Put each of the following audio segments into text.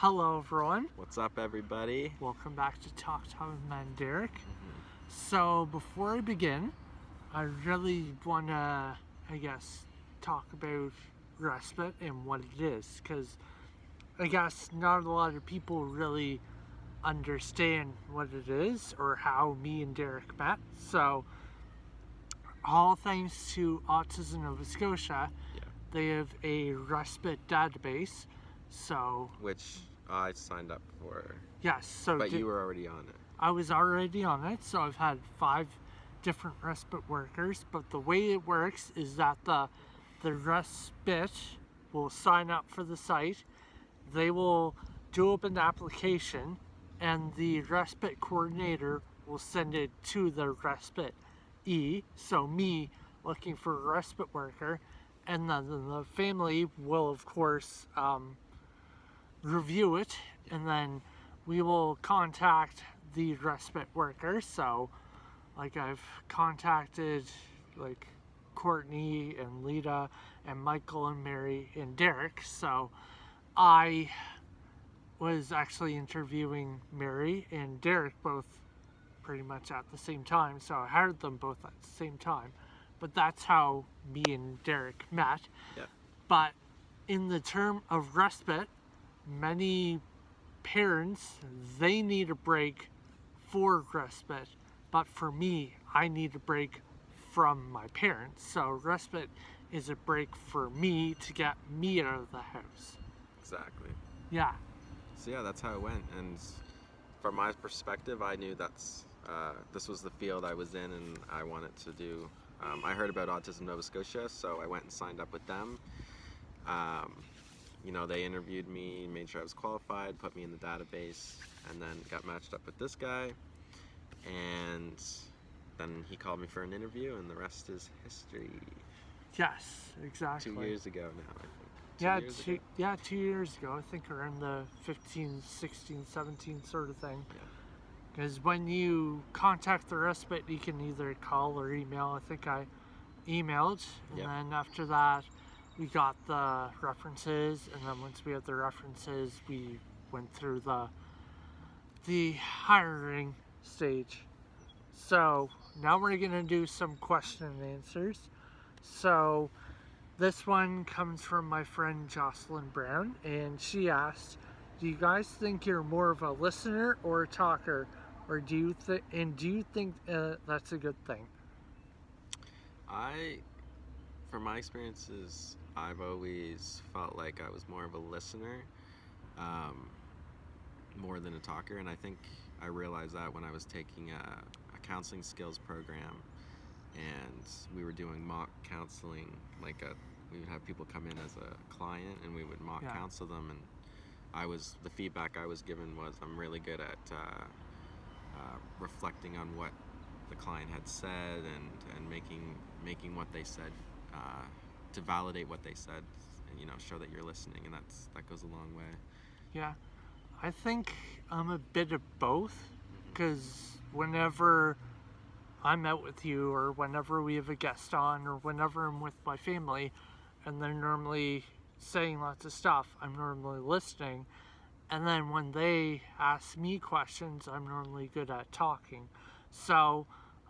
Hello, everyone. What's up, everybody? Welcome back to Talk Time with Man Derek. Mm-hmm. So, before I begin, I really want to, I guess, talk about respite and what it is because I guess not a lot of people really understand what it is or how me and Derek met. So, all thanks to Autism Nova Scotia, Yeah. they have a respite database. So, Which I signed up for, yes, so but di- you were already on it. I was already on it, so I've had five different respite workers. But the way it works is that the the respite will sign up for the site. They will do up an application, and the respite coordinator will send it to the respite E. So me looking for a respite worker, and then the family will of course um, review it, and then we will contact the respite worker. So, like I've contacted like Courtney and Lita and Michael and Mary and Derek. So, I was actually interviewing Mary and Derek both pretty much at the same time. So I hired them both at the same time. But that's how me and Derek met. Yeah. But in the term of respite, many parents they need a break for respite but for me i need a break from my parents so respite is a break for me to get me out of the house Exactly. yeah So yeah, that's how it went. And from my perspective, I knew that's uh, this was the field I was in, and I wanted to do. Um, I heard about Autism Nova Scotia, so I went and signed up with them. Um, you know, they interviewed me, made sure I was qualified, put me in the database, and then got matched up with this guy. And then he called me for an interview, and the rest is history. yes exactly Two years ago now, I think. Two yeah years two, ago? yeah two years ago i think around the 15 16 17 sort of thing Yeah. because when you contact the respite you can either call or email i think i emailed and Yep. then after that we got the references and then once we had the references we went through the the hiring stage. So now we're to do some question and answers. So this one comes from my friend Jocelyn Brown, and she asked, "Do you guys think you're more of a listener or a talker, or do you think and do you think uh, that's a good thing?" I, from my experiences, I've always felt like I was more of a listener, um, more than a talker, and I think I realized that when I was taking a, a counseling skills program, and we were doing mock counseling. Like a, we would have people come in as a client, and we would mock Yeah. counsel them, and I was the feedback I was given was I'm really good at uh, uh, reflecting on what the client had said and and making making what they said uh, to validate what they said and you know show that you're listening and that's that goes a long way Yeah, I think I'm a bit of both, because whenever I'm out with you, or whenever we have a guest on, or whenever I'm with my family, and they're normally saying lots of stuff, I'm normally listening. And then when they ask me questions, I'm normally good at talking. So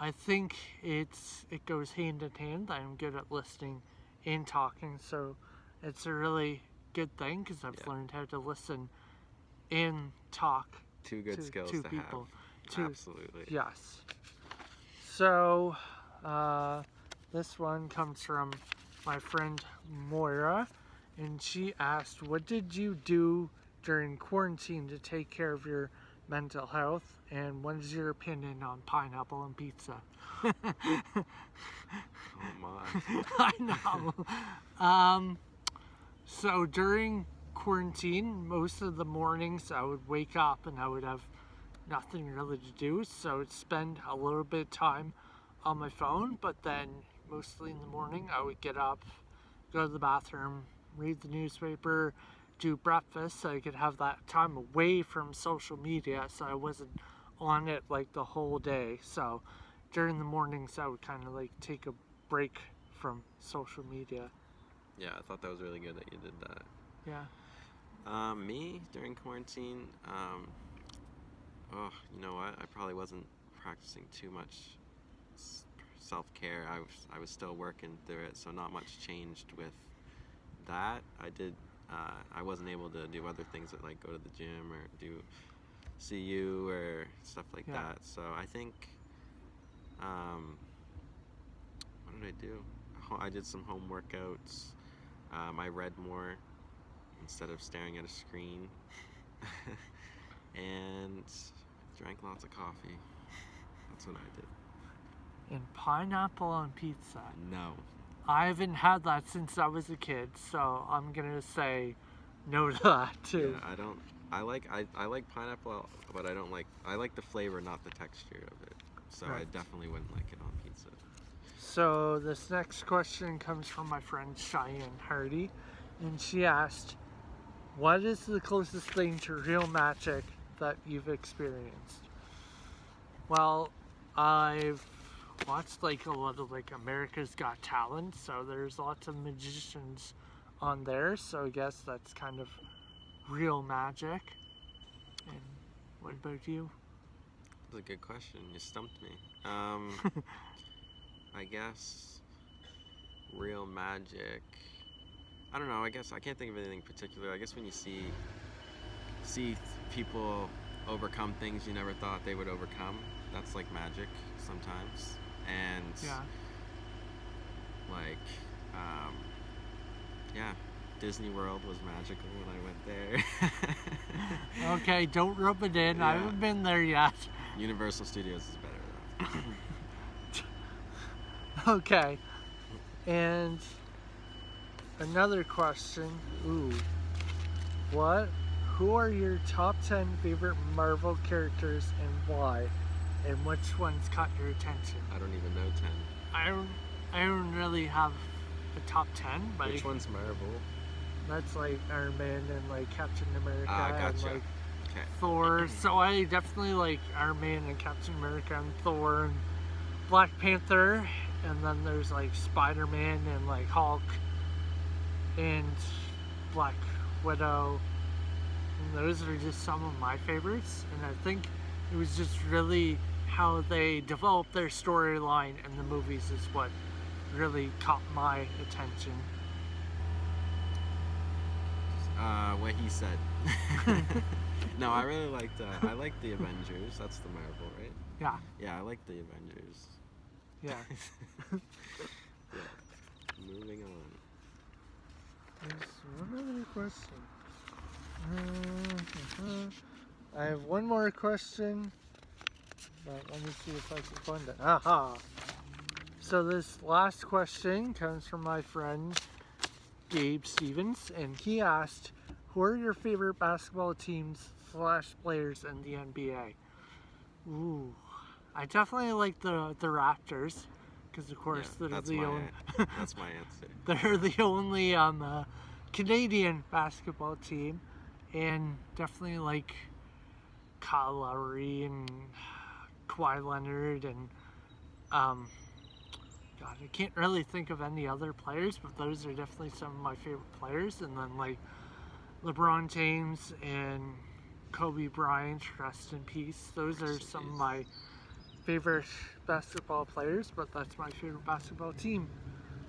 I think it's it goes hand in hand. I'm good at listening and talking. So it's a really good thing because I've Yeah. learned how to listen and talk two good to skills two to people. have Two- absolutely Yes. So, uh, this one comes from my friend Moira, and she asked, What did you do during quarantine to take care of your mental health? And what is your opinion on pineapple and pizza? I know. Um, so during quarantine, most of the mornings I would wake up and I would have nothing really to do, so I'd spend a little bit of time on my phone, but then mostly in the morning I would get up, go to the bathroom, read the newspaper, do breakfast so I could have that time away from social media so I wasn't on it like the whole day. So during the mornings I would kind of like take a break from social media. yeah i thought that was really good that you did that Yeah. Um, me during quarantine, um, oh, you know what? I probably wasn't practicing too much self care. I was I was still working through it, so not much changed with that. I did. Uh, I wasn't able to do other things like go to the gym or do see you or stuff like Yeah. that. So I think. Um, what did I do? I did some home workouts. Um, I read more instead of staring at a screen. and drank lots of coffee. That's what I did. And pineapple on pizza. No. I haven't had that since I was a kid, so I'm gonna say no to that too. Yeah, I don't. I like I, I like pineapple, but I don't like I like the flavor, not the texture of it. So I definitely wouldn't like it on pizza. So this next question comes from my friend Cheyenne Hardy, and she asked, "What is the closest thing to real magic that you've experienced?" Well, I've watched like a lot of like America's Got Talent, so there's lots of magicians on there. So I guess that's kind of real magic. And what about you? That's a good question. You stumped me. Um, I guess real magic. I don't know. I guess I can't think of anything particular. I guess when you see see people overcome things you never thought they would overcome, that's like magic sometimes. And Yeah. like um, yeah, Disney World was magical when I went there. Okay, don't rub it in. I haven't been there yet. Universal Studios is better though. Okay. And another question. Ooh. What? Who are your top 10 favorite Marvel characters and why? And which ones caught your attention? I don't even know ten. I don't, I don't really have a top 10, but Which one's Marvel? that's like Iron Man and like Captain America Ah, and like Okay. Thor. So I definitely like Iron Man and Captain America and Thor and Black Panther. And then there's like Spider Man and like Hulk and Black Widow. And those are just some of my favorites. And I think it was just really how they developed their storyline in the movies is what really caught my attention. Uh, what he said. no, I really liked. Uh, I liked the Avengers. That's the Marvel, right? Yeah, Yeah, I like the Avengers. Yeah. yeah. Moving on. There's one other question. Uh, I have one more question, but let me see if I can find it. Aha! So this last question comes from my friend Gabe Stevens, and he asked, "Who are your favorite basketball teams slash players in the NBA?" Ooh, I definitely like the the Raptors, because of course Yeah, they're the my only. That's my answer. They're the only um, uh, Canadian basketball team, and definitely like Kyle Lowry and Kawhi Leonard and um, God, I can't really think of any other players, but those are definitely some of my favorite players. And then like LeBron James and Kobe Bryant, rest in peace. Those are some of my favorite basketball players, but that's my favorite basketball team.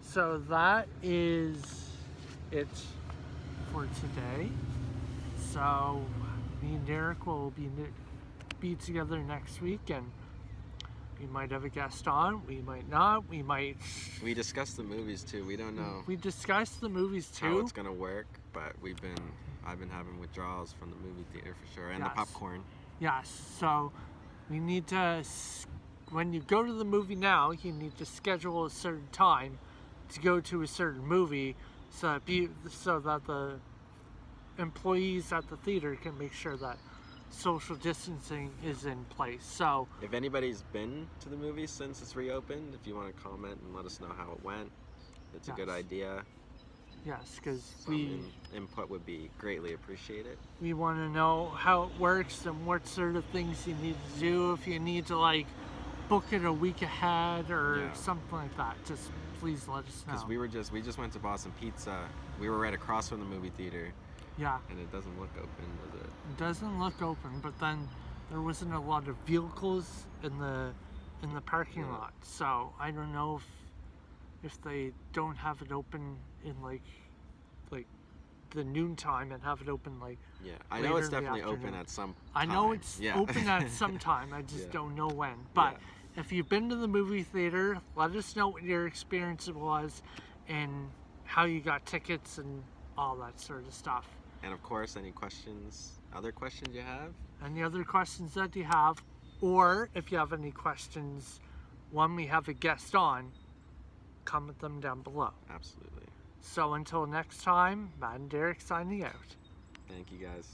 So that is it for today. So me and Derek will be be together next week, and we might have a guest on. We might not. We might. We discussed the movies too. We don't know We discussed the movies too. how it's gonna work, but we've been. I've been having withdrawals from the movie theater for sure, and Yes. the popcorn. Yes. So we need to. When you go to the movie now, you need to schedule a certain time to go to a certain movie, so that be so that the employees at the theater can make sure that social distancing is in place. So If anybody's been to the movie since it's reopened, if you want to comment and let us know how it went, it's a good idea. Yes, because we input would be greatly appreciated. we want to know how it works and what sort of things you need to do if you need to like book it a week ahead or Yeah. something like that just please let us know Because we were just we just went to Boston Pizza. We were right across from the movie theater, Yeah, and it doesn't look open, does it? it doesn't look open, but then there wasn't a lot of vehicles in the in the parking Yeah. lot. So I don't know if if they don't have it open in like like the noon time and have it open like Yeah, I know it's Later in the definitely open at some. I know it's Yeah. open at some time. I just Yeah. don't know when. But if you've been to the movie theater, let us know what your experience was and how you got tickets and all that sort of stuff. And of course, any questions, other questions you have? Any other questions that you have, or if you have any questions when we have a guest on, comment them down below. Absolutely. So until next time, Matt and Derek signing out. Thank you guys.